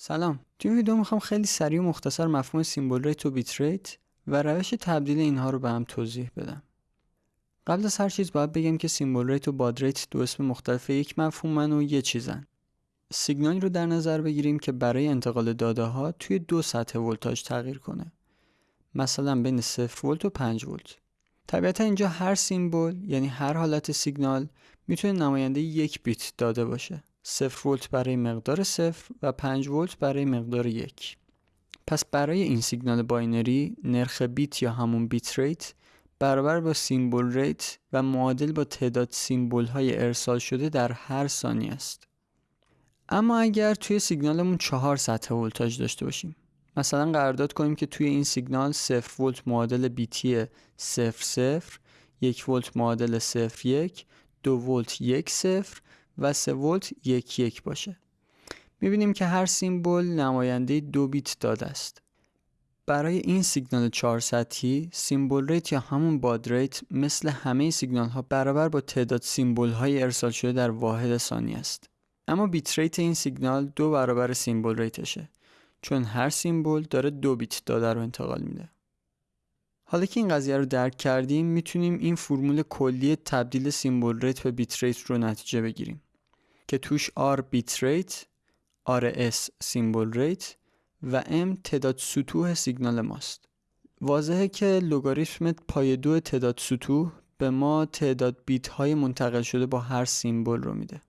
سلام. توی ویدیو می‌خوام خیلی سریع و مختصر مفهوم symbol rate و bit rate و روش تبدیل اینها رو به هم توضیح بدم. قبل از هر چیز باید بگم که symbol rate و baud rate دو اسم مختلف یک مفهومن و یه چیزن. سیگنالی رو در نظر بگیریم که برای انتقال داده ها توی دو سطح ولتاژ تغییر کنه. مثلا بین 0 ولت و 5 ولت. طبیعتا اینجا هر symbol یعنی هر حالت سیگنال می‌تونه نماینده یک بیت داده باشه. 0 ولت برای مقدار 0 و 5 ولت برای مقدار 1 پس برای این سیگنال binary نرخ بیت یا همون bit rate برابر با symbol rate و معادل با تعداد symbol های ارسال شده در هر ثانیه است. اما اگر توی سیگنالمون چهار سطح ولتاژ داشته باشیم مثلا قرارداد کنیم که توی این سیگنال 0 ولت معادل بیتی 0 0 1 ولت معادل 0 1 2 ولت 1 0 و 3 ولت 1 1 باشه. می‌بینیم که هر symbol نماینده دو بیت داده است. برای این سیگنال 4 سطحی symbol rate یا همون baud rate مثل همه سیگنال ها برابر با تعداد symbol های ارسال شده در واحد ثانیه است. اما bit rate این سیگنال دو برابر symbol rate شه چون هر symbol داره دو بیت داده رو انتقال میده. حالا که این قضیه رو درک کردیم می‌تونیم این فرمول کلی تبدیل symbol rate به bit rate رو نتیجه بگیریم. که توش R bit rate RS symbol rate و M تعداد سطوح سیگنال ماست. واضحه که لوگاریتم پای دو تعداد سطوح به ما تعداد بیت های منتقل شده با هر symbol رو میده.